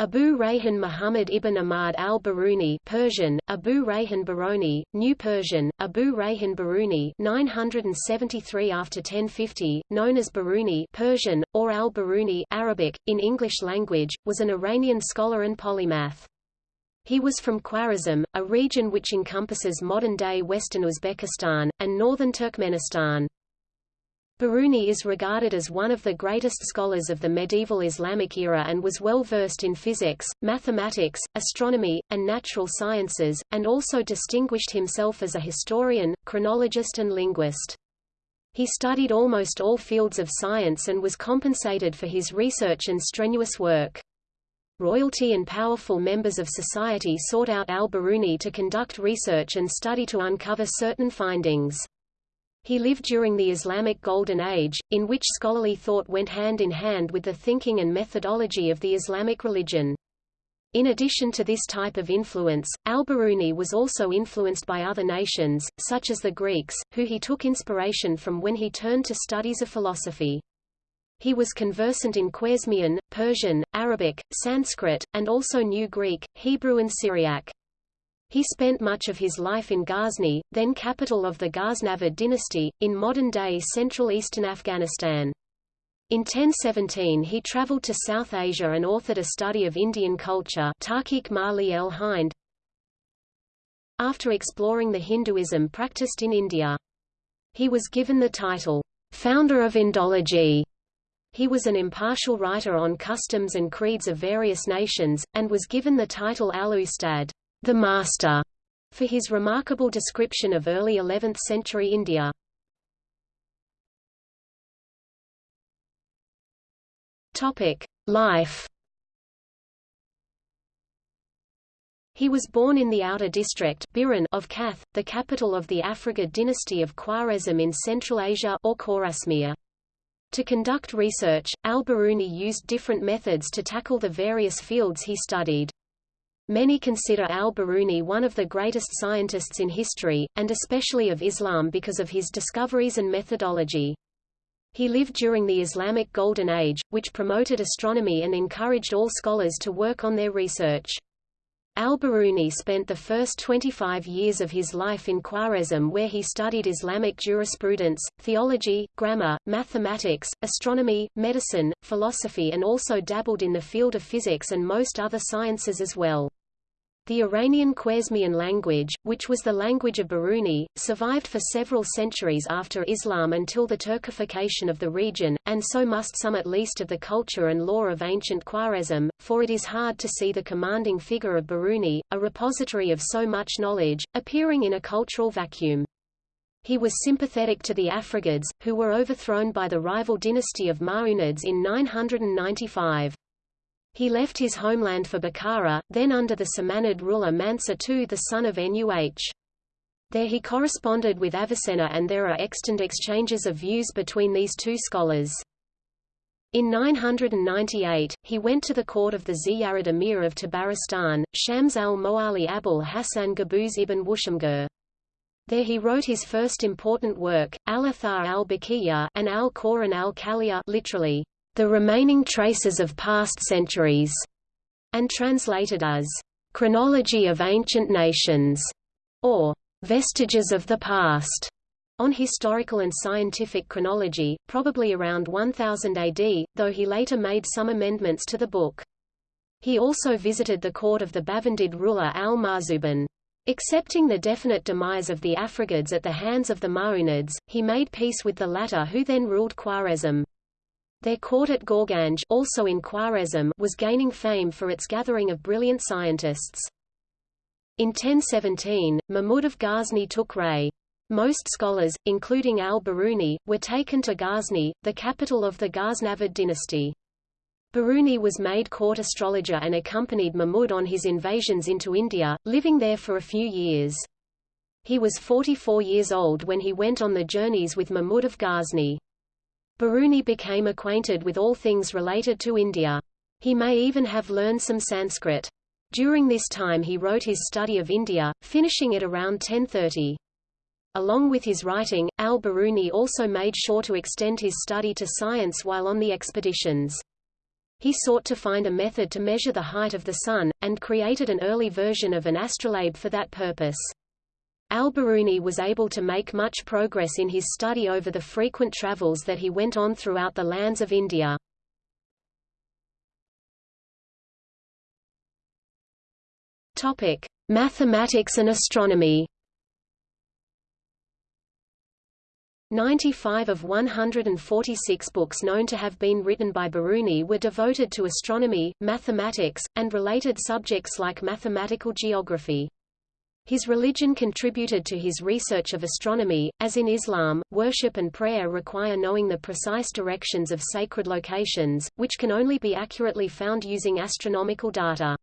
Abu Rayhan Muhammad ibn Ahmad al-Biruni Persian, Abu Rayhan Baroni, New Persian, Abu Rayhan Biruni 973 after 1050, known as Biruni Persian, or al-Biruni Arabic, in English language, was an Iranian scholar and polymath. He was from Khwarezm, a region which encompasses modern-day western Uzbekistan, and northern Turkmenistan. Biruni is regarded as one of the greatest scholars of the medieval Islamic era and was well versed in physics, mathematics, astronomy, and natural sciences, and also distinguished himself as a historian, chronologist and linguist. He studied almost all fields of science and was compensated for his research and strenuous work. Royalty and powerful members of society sought out al-Biruni to conduct research and study to uncover certain findings. He lived during the Islamic Golden Age, in which scholarly thought went hand in hand with the thinking and methodology of the Islamic religion. In addition to this type of influence, al-Biruni was also influenced by other nations, such as the Greeks, who he took inspiration from when he turned to studies of philosophy. He was conversant in Khwarezmian, Persian, Arabic, Sanskrit, and also knew Greek, Hebrew and Syriac. He spent much of his life in Ghazni, then capital of the Ghaznavid dynasty, in modern-day central eastern Afghanistan. In 1017 he traveled to South Asia and authored a study of Indian culture el Hind, after exploring the Hinduism practiced in India. He was given the title, founder of Indology. He was an impartial writer on customs and creeds of various nations, and was given the title al-Ustad the Master, for his remarkable description of early 11th century India. Life. He was born in the outer district of Kath, the capital of the Afrigid dynasty of Khwarezm in Central Asia or Khorasmia. To conduct research, al-Biruni used different methods to tackle the various fields he studied. Many consider al-Biruni one of the greatest scientists in history, and especially of Islam because of his discoveries and methodology. He lived during the Islamic Golden Age, which promoted astronomy and encouraged all scholars to work on their research. Al-Biruni spent the first 25 years of his life in Khwarezm where he studied Islamic jurisprudence, theology, grammar, mathematics, astronomy, medicine, philosophy and also dabbled in the field of physics and most other sciences as well. The Iranian Khwarezmian language, which was the language of Biruni, survived for several centuries after Islam until the Turkification of the region, and so must some at least of the culture and lore of ancient Khwarezm, for it is hard to see the commanding figure of Biruni, a repository of so much knowledge, appearing in a cultural vacuum. He was sympathetic to the Afrigids, who were overthrown by the rival dynasty of Ma'munids in 995. He left his homeland for Bukhara, then under the Samanid ruler Mansur II the son of Nuh. There he corresponded with Avicenna and there are extant exchanges of views between these two scholars. In 998, he went to the court of the Ziyarid Emir of Tabaristan, Shams al-Moali Abul Hassan Qabus ibn Wushamgur. There he wrote his first important work, Al-Athar al-Baqiyya and al-Quran al-Kaliya literally, the remaining traces of past centuries, and translated as chronology of ancient nations, or vestiges of the past, on historical and scientific chronology, probably around 1000 AD, though he later made some amendments to the book. He also visited the court of the Bavandid ruler al-Marzuban. Accepting the definite demise of the Afrigids at the hands of the Ma'munids, he made peace with the latter who then ruled Khwarezm. Their court at Gorganj also in Khwarezm was gaining fame for its gathering of brilliant scientists. In 1017, Mahmud of Ghazni took Ray. Most scholars, including al-Biruni, were taken to Ghazni, the capital of the Ghaznavid dynasty. Biruni was made court astrologer and accompanied Mahmud on his invasions into India, living there for a few years. He was 44 years old when he went on the journeys with Mahmud of Ghazni. Biruni became acquainted with all things related to India. He may even have learned some Sanskrit. During this time he wrote his study of India, finishing it around 1030. Along with his writing, al-Biruni also made sure to extend his study to science while on the expeditions. He sought to find a method to measure the height of the Sun, and created an early version of an astrolabe for that purpose. Al-Biruni was able to make much progress in his study over the frequent travels that he went on throughout the lands of India. Topic: Mathematics and astronomy. 95 of 146 books known to have been written by Biruni were devoted to astronomy, mathematics, and related subjects like mathematical geography. His religion contributed to his research of astronomy, as in Islam, worship and prayer require knowing the precise directions of sacred locations, which can only be accurately found using astronomical data.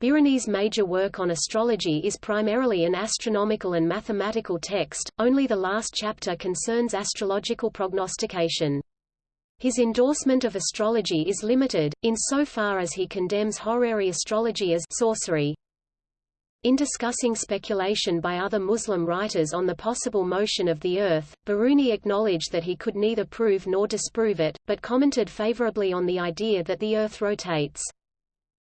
Biruni's major work on astrology is primarily an astronomical and mathematical text, only the last chapter concerns astrological prognostication. His endorsement of astrology is limited, insofar as he condemns horary astrology as sorcery. In discussing speculation by other Muslim writers on the possible motion of the Earth, Biruni acknowledged that he could neither prove nor disprove it, but commented favorably on the idea that the Earth rotates.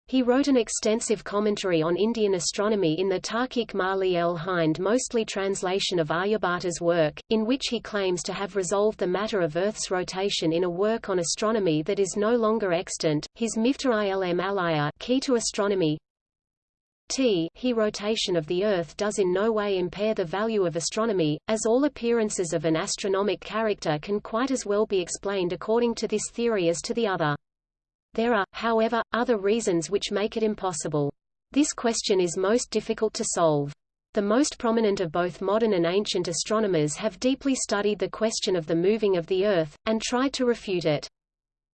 He wrote an extensive commentary on Indian astronomy in the Tarkik Mali el Hind mostly translation of Aryabhata's work, in which he claims to have resolved the matter of Earth's rotation in a work on astronomy that is no longer extant. His Miftah ilm alaya key to astronomy T he rotation of the Earth does in no way impair the value of astronomy, as all appearances of an astronomic character can quite as well be explained according to this theory as to the other. There are, however, other reasons which make it impossible. This question is most difficult to solve. The most prominent of both modern and ancient astronomers have deeply studied the question of the moving of the Earth, and tried to refute it.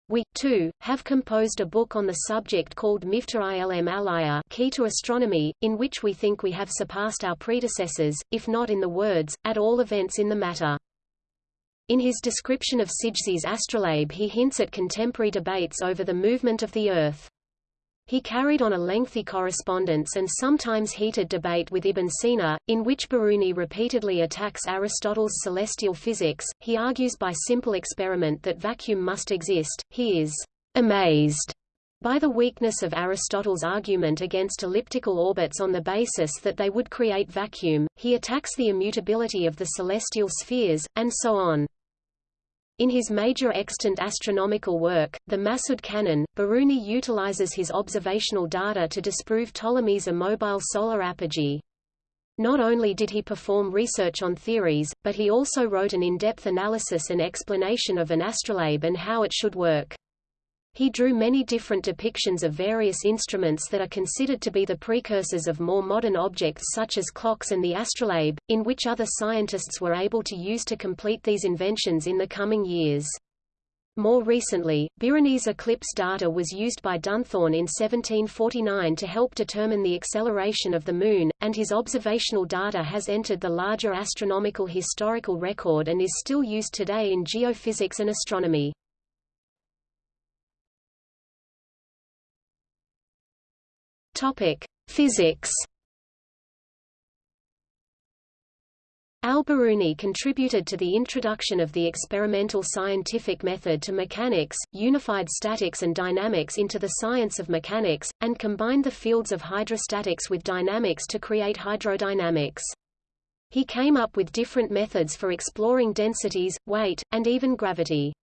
We, too, have composed a book on the subject called Miftah ilm alaya Key to Astronomy, in which we think we have surpassed our predecessors, if not in the words, at all events in the matter. In his description of Sijizi's astrolabe he hints at contemporary debates over the movement of the Earth. He carried on a lengthy correspondence and sometimes heated debate with Ibn Sina, in which Biruni repeatedly attacks Aristotle's celestial physics. He argues by simple experiment that vacuum must exist. He is amazed by the weakness of Aristotle's argument against elliptical orbits on the basis that they would create vacuum, he attacks the immutability of the celestial spheres, and so on. In his major extant astronomical work, the Masud Canon, Biruni utilizes his observational data to disprove Ptolemy's immobile solar apogee. Not only did he perform research on theories, but he also wrote an in-depth analysis and explanation of an astrolabe and how it should work. He drew many different depictions of various instruments that are considered to be the precursors of more modern objects such as clocks and the astrolabe, in which other scientists were able to use to complete these inventions in the coming years. More recently, Biruni's eclipse data was used by Dunthorne in 1749 to help determine the acceleration of the Moon, and his observational data has entered the larger astronomical historical record and is still used today in geophysics and astronomy. Topic: Physics. Al-Biruni contributed to the introduction of the experimental scientific method to mechanics, unified statics and dynamics into the science of mechanics, and combined the fields of hydrostatics with dynamics to create hydrodynamics. He came up with different methods for exploring densities, weight, and even gravity.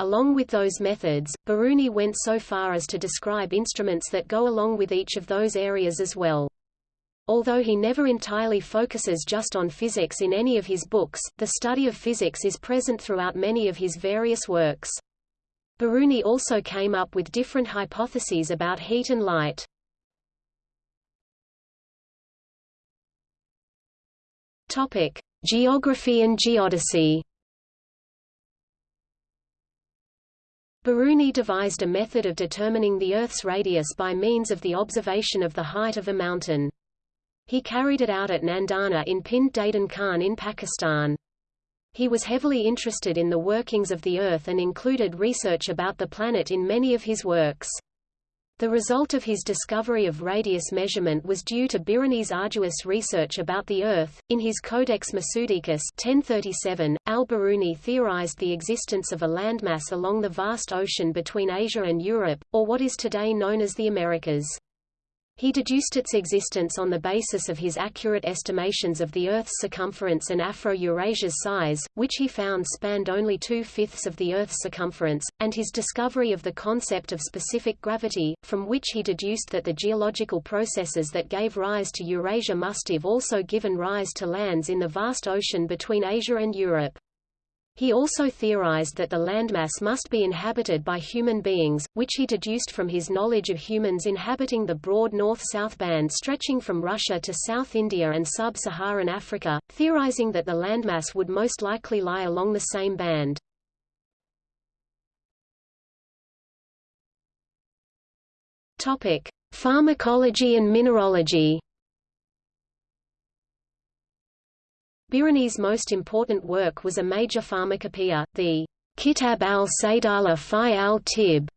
Along with those methods, Biruni went so far as to describe instruments that go along with each of those areas as well. Although he never entirely focuses just on physics in any of his books, the study of physics is present throughout many of his various works. Biruni also came up with different hypotheses about heat and light. Topic: Geography and geodesy. Biruni devised a method of determining the Earth's radius by means of the observation of the height of a mountain. He carried it out at Nandana in Pind Dadan Khan in Pakistan. He was heavily interested in the workings of the Earth and included research about the planet in many of his works. The result of his discovery of radius measurement was due to Biruni's arduous research about the Earth. In his Codex Masudicus 1037, al-Biruni theorized the existence of a landmass along the vast ocean between Asia and Europe, or what is today known as the Americas. He deduced its existence on the basis of his accurate estimations of the Earth's circumference and Afro-Eurasia's size, which he found spanned only two-fifths of the Earth's circumference, and his discovery of the concept of specific gravity, from which he deduced that the geological processes that gave rise to Eurasia must have also given rise to lands in the vast ocean between Asia and Europe. He also theorized that the landmass must be inhabited by human beings, which he deduced from his knowledge of humans inhabiting the broad north-south band stretching from Russia to South India and sub-Saharan Africa, theorizing that the landmass would most likely lie along the same band. Topic: Pharmacology and mineralogy. Biruni's most important work was a major pharmacopoeia, the Kitab al-Saydala fi al-Tib,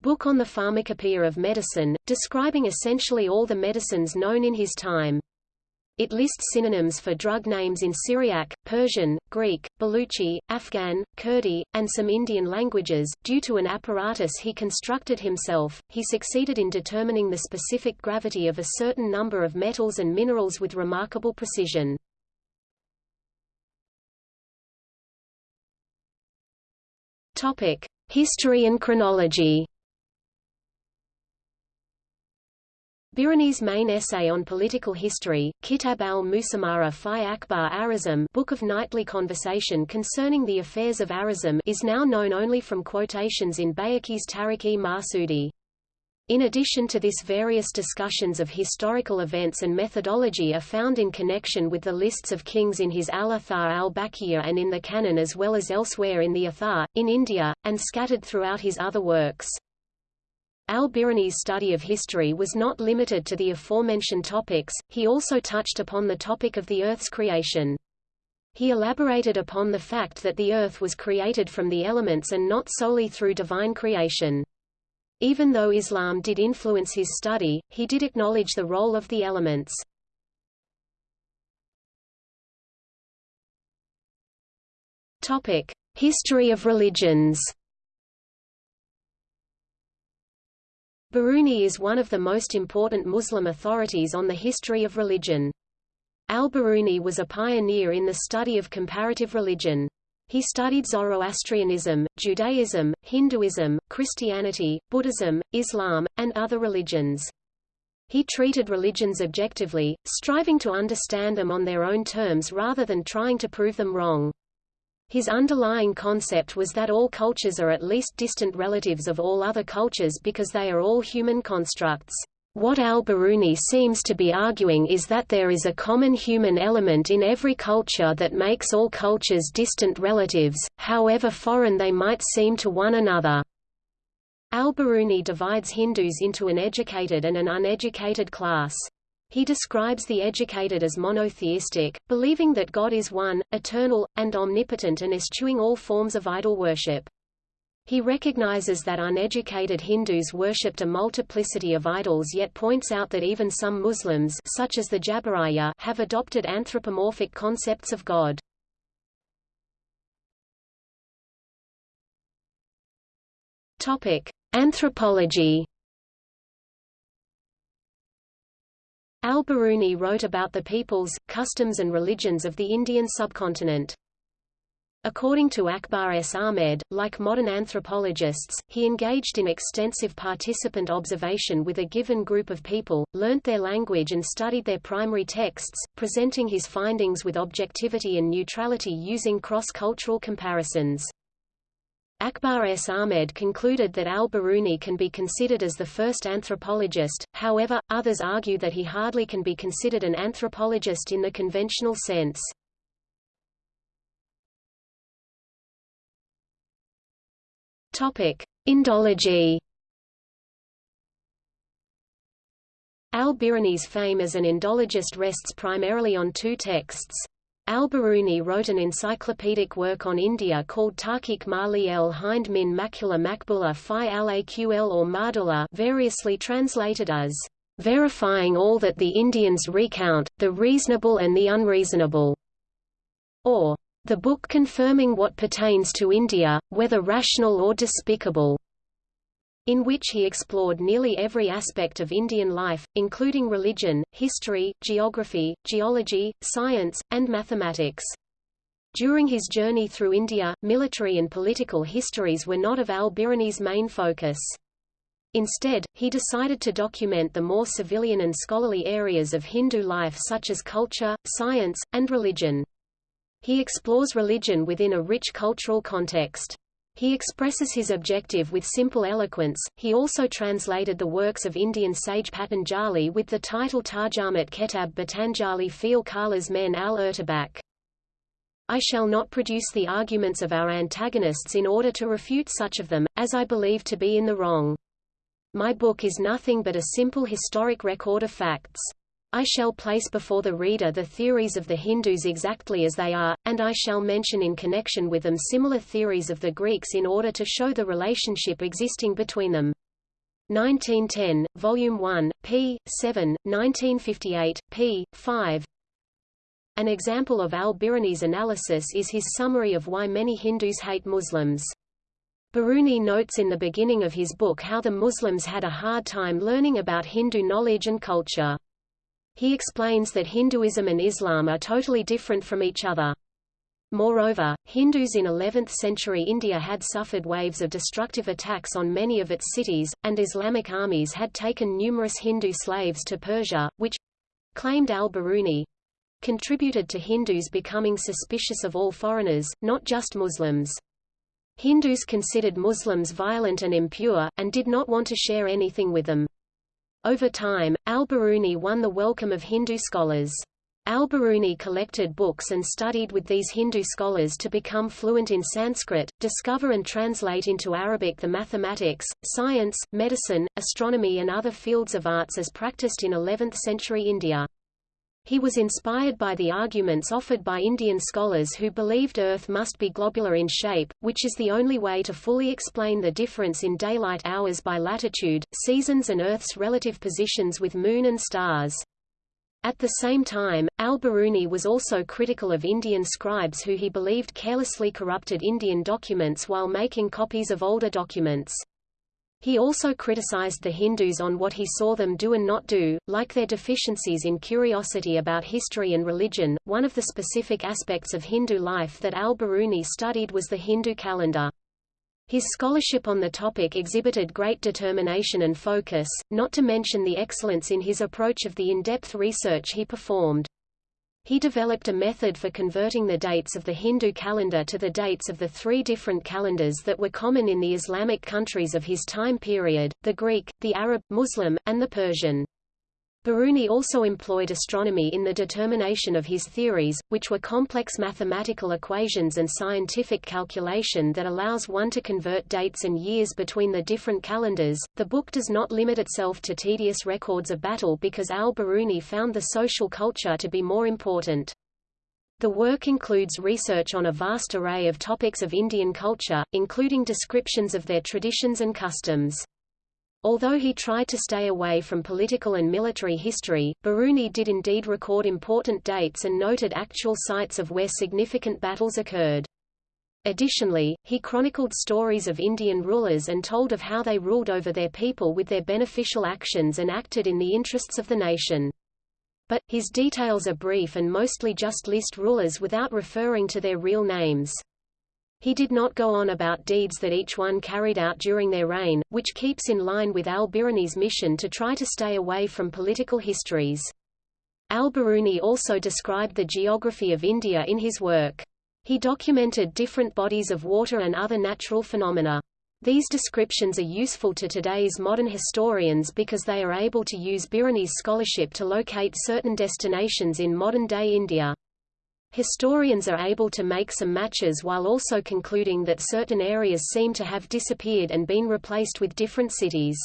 book on the pharmacopoeia of medicine, describing essentially all the medicines known in his time. It lists synonyms for drug names in Syriac, Persian, Greek, Baluchi, Afghan, Kurdi, and some Indian languages. Due to an apparatus he constructed himself, he succeeded in determining the specific gravity of a certain number of metals and minerals with remarkable precision. Topic: History and chronology. Biruni's main essay on political history, Kitab al-Musamara fi Akbar Arazim Book of Nightly Conversation concerning the affairs of Arazim is now known only from quotations in Bayhaqi's Tarikh-e Masudi. In addition to this various discussions of historical events and methodology are found in connection with the lists of kings in his Al-Athar al-Baqiyya and in the Canon as well as elsewhere in the Athar, in India, and scattered throughout his other works. Al-Biruni's study of history was not limited to the aforementioned topics, he also touched upon the topic of the Earth's creation. He elaborated upon the fact that the Earth was created from the elements and not solely through divine creation. Even though Islam did influence his study, he did acknowledge the role of the elements. Topic: History of religions. Biruni is one of the most important Muslim authorities on the history of religion. Al-Biruni was a pioneer in the study of comparative religion. He studied Zoroastrianism, Judaism, Hinduism, Christianity, Buddhism, Islam, and other religions. He treated religions objectively, striving to understand them on their own terms rather than trying to prove them wrong. His underlying concept was that all cultures are at least distant relatives of all other cultures because they are all human constructs. What al-Biruni seems to be arguing is that there is a common human element in every culture that makes all cultures distant relatives, however foreign they might seem to one another. Al-Biruni divides Hindus into an educated and an uneducated class. He describes the educated as monotheistic, believing that God is one, eternal, and omnipotent and eschewing all forms of idol worship. He recognizes that uneducated Hindus worshipped a multiplicity of idols yet points out that even some Muslims such as the Jabariya have adopted anthropomorphic concepts of God. Topic: Anthropology. Al-Biruni wrote about the peoples, customs and religions of the Indian subcontinent. According to Akbar S. Ahmed, like modern anthropologists, he engaged in extensive participant observation with a given group of people, learnt their language and studied their primary texts, presenting his findings with objectivity and neutrality using cross-cultural comparisons. Akbar S. Ahmed concluded that al-Biruni can be considered as the first anthropologist, however, others argue that he hardly can be considered an anthropologist in the conventional sense. Topic: Indology. Al-Biruni's fame as an Indologist rests primarily on two texts. Al-Biruni wrote an encyclopedic work on India called Tarkik Mali el Hind min Makula Makbula fi al-Aql or Mardula variously translated as verifying all that the Indians recount, the reasonable and the unreasonable, or the book confirming what pertains to India, whether rational or despicable in which he explored nearly every aspect of Indian life, including religion, history, geography, geology, science, and mathematics. During his journey through India, military and political histories were not of al-Biruni's main focus. Instead, he decided to document the more civilian and scholarly areas of Hindu life such as culture, science, and religion. He explores religion within a rich cultural context. He expresses his objective with simple eloquence. He also translated the works of Indian sage Patanjali with the title Tarjamat Ketab Patanjali Feel Kala's Men al Urtabak. I shall not produce the arguments of our antagonists in order to refute such of them, as I believe to be in the wrong. My book is nothing but a simple historic record of facts. I shall place before the reader the theories of the Hindus exactly as they are, and I shall mention in connection with them similar theories of the Greeks in order to show the relationship existing between them. 1910, Volume 1, p. 7, 1958, p. 5 An example of al-Biruni's analysis is his summary of why many Hindus hate Muslims. Biruni notes in the beginning of his book how the Muslims had a hard time learning about Hindu knowledge and culture. He explains that Hinduism and Islam are totally different from each other. Moreover, Hindus in 11th-century India had suffered waves of destructive attacks on many of its cities, and Islamic armies had taken numerous Hindu slaves to Persia, which—claimed al-Biruni—contributed to Hindus becoming suspicious of all foreigners, not just Muslims. Hindus considered Muslims violent and impure, and did not want to share anything with them. Over time, al-Biruni won the welcome of Hindu scholars. Al-Biruni collected books and studied with these Hindu scholars to become fluent in Sanskrit, discover and translate into Arabic the mathematics, science, medicine, astronomy and other fields of arts as practiced in 11th-century India. He was inspired by the arguments offered by Indian scholars who believed Earth must be globular in shape, which is the only way to fully explain the difference in daylight hours by latitude, seasons and Earth's relative positions with Moon and stars. At the same time, al-Biruni was also critical of Indian scribes who he believed carelessly corrupted Indian documents while making copies of older documents. He also criticized the Hindus on what he saw them do and not do, like their deficiencies in curiosity about history and religion. One of the specific aspects of Hindu life that al-Biruni studied was the Hindu calendar. His scholarship on the topic exhibited great determination and focus, not to mention the excellence in his approach of the in-depth research he performed. He developed a method for converting the dates of the Hindu calendar to the dates of the three different calendars that were common in the Islamic countries of his time period, the Greek, the Arab, Muslim, and the Persian. Biruni also employed astronomy in the determination of his theories, which were complex mathematical equations and scientific calculation that allows one to convert dates and years between the different calendars. The book does not limit itself to tedious records of battle because al-Biruni found the social culture to be more important. The work includes research on a vast array of topics of Indian culture, including descriptions of their traditions and customs. Although he tried to stay away from political and military history, Biruni did indeed record important dates and noted actual sites of where significant battles occurred. Additionally, he chronicled stories of Indian rulers and told of how they ruled over their people with their beneficial actions and acted in the interests of the nation. But, his details are brief and mostly just list rulers without referring to their real names. He did not go on about deeds that each one carried out during their reign, which keeps in line with al-Biruni's mission to try to stay away from political histories. Al-Biruni also described the geography of India in his work. He documented different bodies of water and other natural phenomena. These descriptions are useful to today's modern historians because they are able to use Biruni's scholarship to locate certain destinations in modern-day India. Historians are able to make some matches while also concluding that certain areas seem to have disappeared and been replaced with different cities.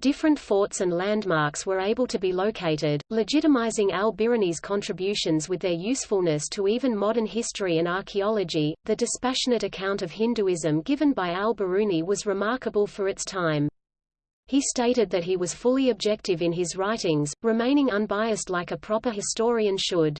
Different forts and landmarks were able to be located, legitimizing al-Biruni's contributions with their usefulness to even modern history and archaeology. The dispassionate account of Hinduism given by al-Biruni was remarkable for its time. He stated that he was fully objective in his writings, remaining unbiased like a proper historian should.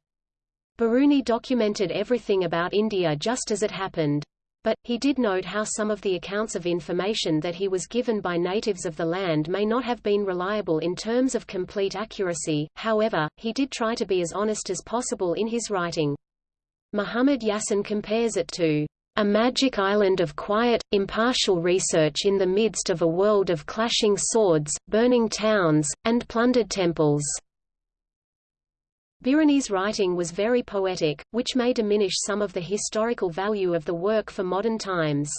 Biruni documented everything about India just as it happened. But, he did note how some of the accounts of information that he was given by natives of the land may not have been reliable in terms of complete accuracy, however, he did try to be as honest as possible in his writing. Muhammad Yassin compares it to a magic island of quiet, impartial research in the midst of a world of clashing swords, burning towns, and plundered temples. Biruni's writing was very poetic, which may diminish some of the historical value of the work for modern times.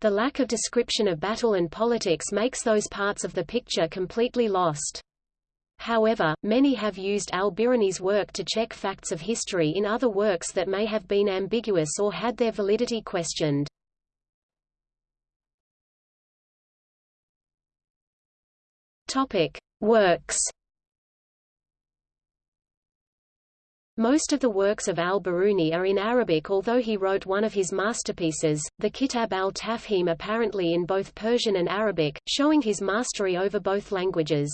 The lack of description of battle and politics makes those parts of the picture completely lost. However, many have used al-Biruni's work to check facts of history in other works that may have been ambiguous or had their validity questioned. Topic: Works Most of the works of al-Biruni are in Arabic although he wrote one of his masterpieces, the Kitab al-Tafhim apparently in both Persian and Arabic, showing his mastery over both languages.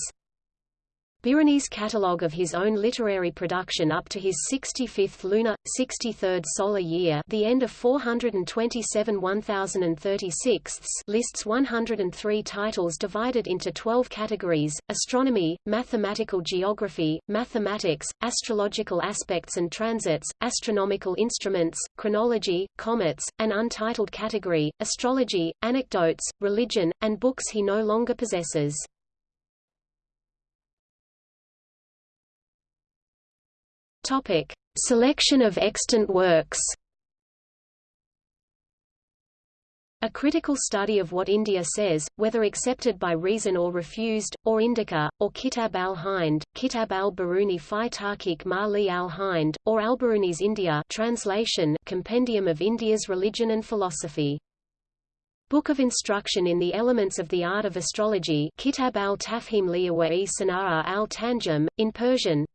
Biruni's catalogue of his own literary production up to his 65th lunar, 63rd solar year the end of 427 1036 lists 103 titles divided into 12 categories, astronomy, mathematical geography, mathematics, astrological aspects and transits, astronomical instruments, chronology, comets, an untitled category, astrology, anecdotes, religion, and books he no longer possesses. Topic: Selection of extant works. A critical study of what India says, whether accepted by reason or refused, or Indica, or Kitab al-Hind, Kitab al-Biruni fi Tarkik Mali al-Hind, or al-Biruni's India translation, Compendium of India's Religion and Philosophy. Book of Instruction in the Elements of the Art of Astrology Kitab al-Tafhim liya wa Sana'a al-Tanjum, in Persian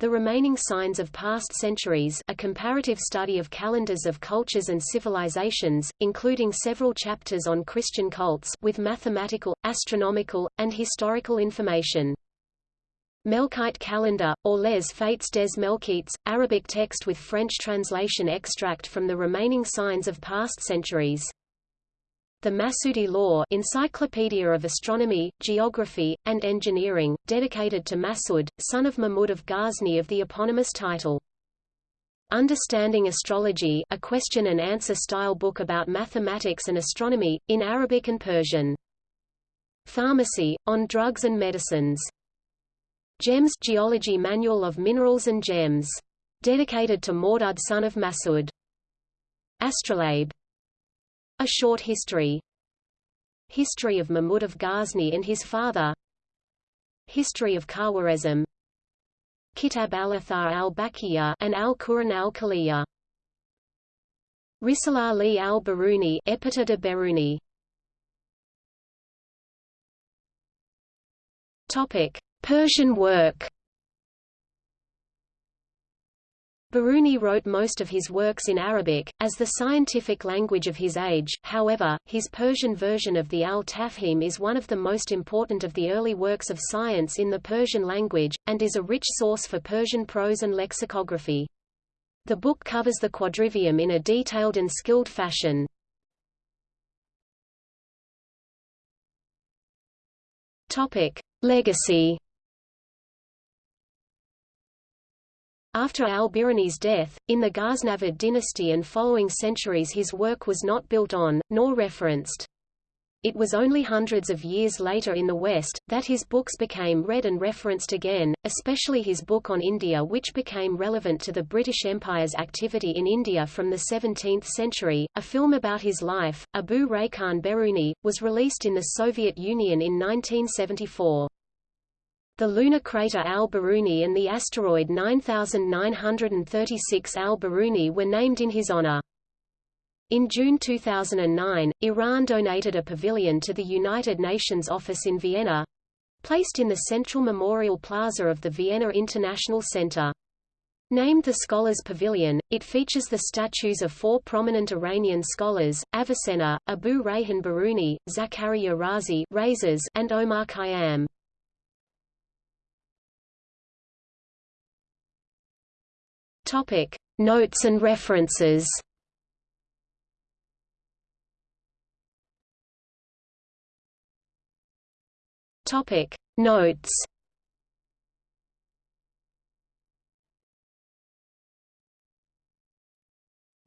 the Remaining Signs of Past Centuries a comparative study of calendars of cultures and civilizations, including several chapters on Christian cults with mathematical, astronomical, and historical information. Melkite Calendar, or Les Fates des Melkites, Arabic text with French translation extract from the remaining signs of past centuries. The Masudi Law Encyclopedia of Astronomy, Geography, and Engineering, dedicated to Masud, son of Mahmud of Ghazni of the eponymous title. Understanding Astrology a question-and-answer style book about mathematics and astronomy, in Arabic and Persian. Pharmacy, on drugs and medicines. Gems Geology Manual of Minerals and Gems. Dedicated to Mawdud son of Masud. Astrolabe a Short History. History of Mahmud of Ghazni and his father. History of Khawarizm. Kitab al-Athar al-Baqiya and al-Quran al-Kaliya. Risala li al-Biruni Epita de Topic. Persian work Biruni wrote most of his works in Arabic, as the scientific language of his age, however, his Persian version of the Al-Tafhim is one of the most important of the early works of science in the Persian language, and is a rich source for Persian prose and lexicography. The book covers the quadrivium in a detailed and skilled fashion. Legacy After al-Biruni's death, in the Ghaznavid dynasty and following centuries his work was not built on, nor referenced. It was only hundreds of years later in the West, that his books became read and referenced again, especially his book on India which became relevant to the British Empire's activity in India from the 17th century. A film about his life, Abu Rayhan Biruni, was released in the Soviet Union in 1974. The lunar crater Al-Biruni and the asteroid 9936 Al-Biruni were named in his honor. In June 2009, Iran donated a pavilion to the United Nations office in Vienna, placed in the Central Memorial Plaza of the Vienna International Center. Named the Scholars Pavilion, it features the statues of four prominent Iranian scholars, Avicenna, Abu Rayhan Biruni, Zakaria Razi and Omar Khayyam. Topic: Notes and references. Topic: Notes.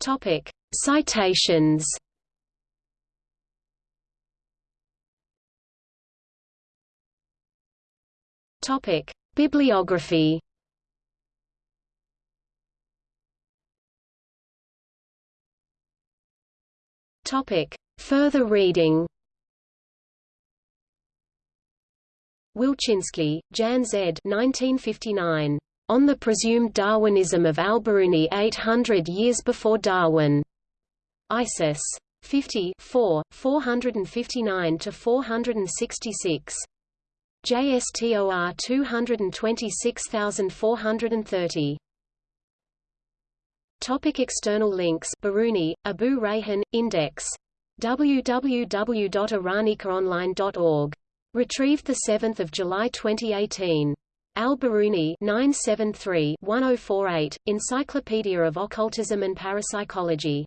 Topic: Citations. Topic: Bibliography. Topic: Further reading. Wilczynski, Jan Z. 1959. On the Presumed Darwinism of Al-Biruni 800 Years Before Darwin. ISIS. 50 4, 459–466. JSTOR 226430. Topic external links Biruni, Abu Rayhan, Index. www.iranicaonline.org. Retrieved 7 July 2018. Al-Biruni 973-1048, Encyclopedia of Occultism and Parapsychology.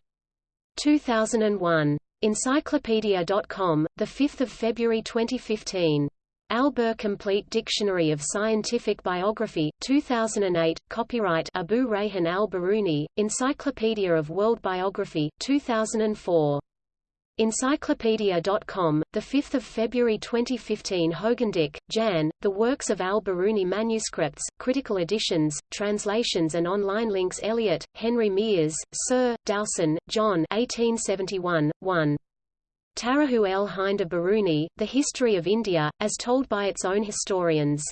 2001. Encyclopedia.com, 5 February 2015. Al-Bir Complete Dictionary of Scientific Biography, 2008, copyright Abu Rayhan al-Biruni, Encyclopedia of World Biography, 2004. Encyclopedia.com, 5 February 2015 Hogendijk, Jan, The Works of al-Biruni Manuscripts, Critical Editions, Translations and Online Links Elliott, Henry Miers, Sir, Dowson, John 1871, 1. Tarahu el-Hinda Biruni, The History of India, as told by its own historians.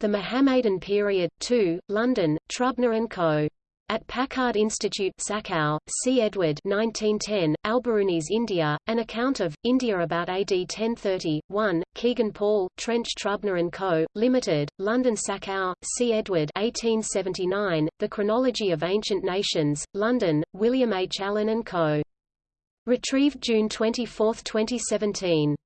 The Mohammedan Period, 2, London, Trubner & Co. At Packard Institute Sachau, C. Edward 1910, Al-Biruni's India, An Account of, India about AD 1030, 1, Kegan Paul, Trench Trubner & Co., Limited, London Sachau, C. Edward 1879, The Chronology of Ancient Nations, London, William H. Allen & Co. Retrieved June 24, 2017.